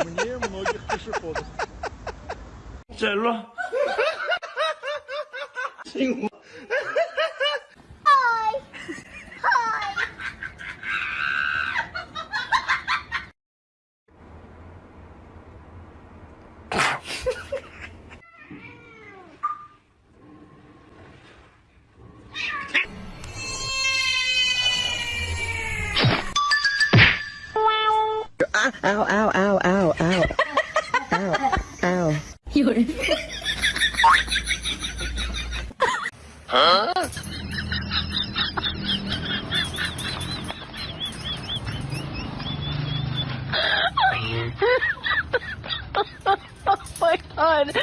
Умнее многих пешеходов. 整 ow, ow, ow, ow, ow, ow, ow. You're... huh? oh my god.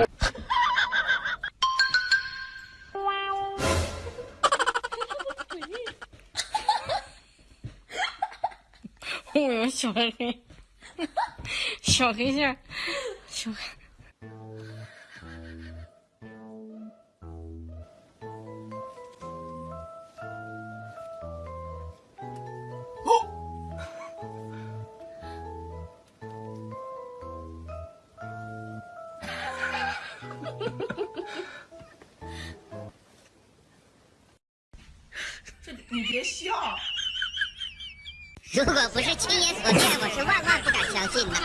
小黑小黑线小黑 这你别笑。如果不是亲眼所见，我是万万不敢相信的。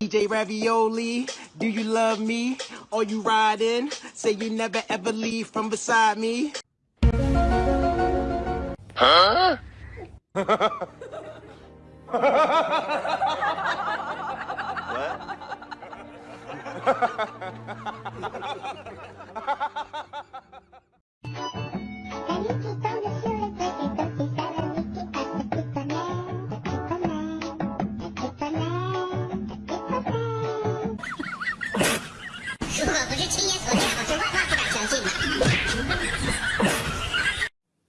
DJ Ravioli, do you love me? Are you riding? Say you never ever leave from beside me. Huh? what?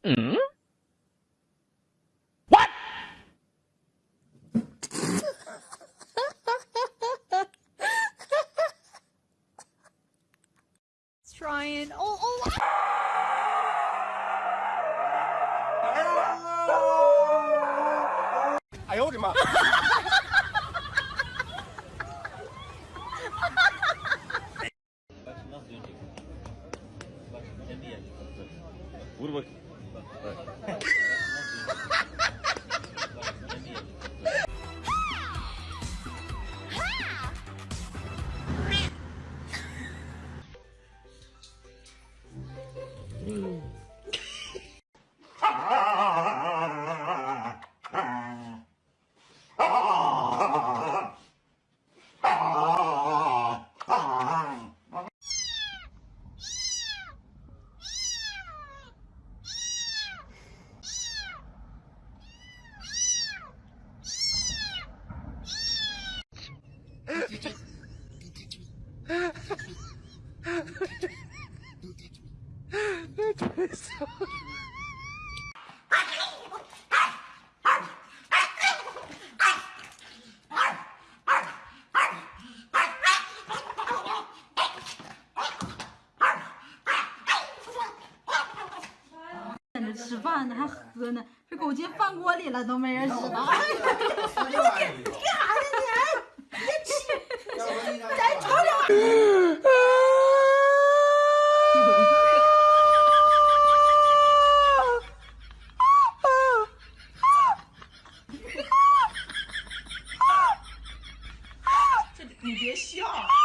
嗯？What? Trying. Oh, oh. 哎呦我的妈 Вырвать. Привет. 这狗进饭锅里了，都没人知道。你干啥呢你？别气！再吵吵。啊！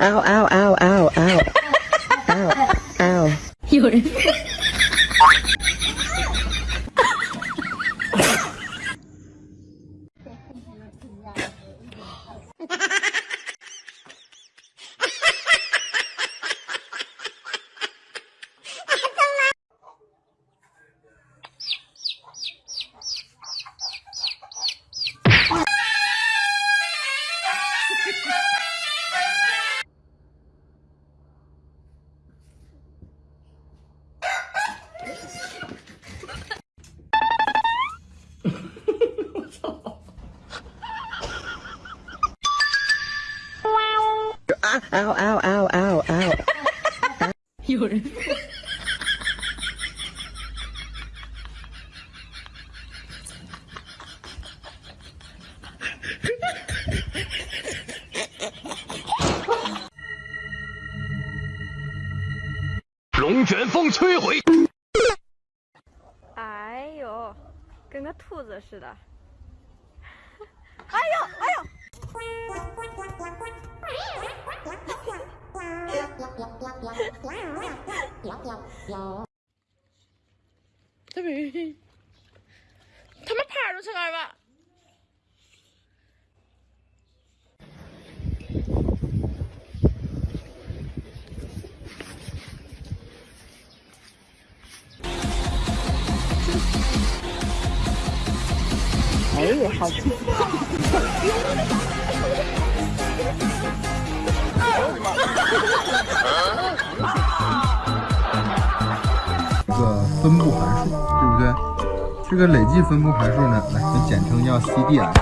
ow, ow, ow, ow, ow, ow, ow. 有人。啊嗷嗷嗷嗷嗷！有人。龙卷风摧毁。哎呦，跟个兔子似的。这边，他们爬着去分布函数，对不对？这个累计分布函数呢，来，就简称叫 CDF。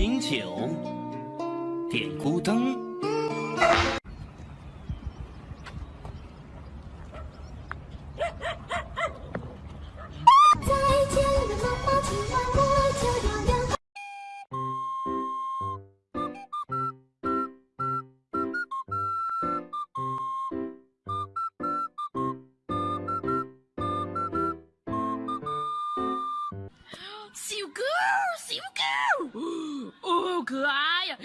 饮酒，点孤灯。可爱呀！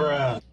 Bruh.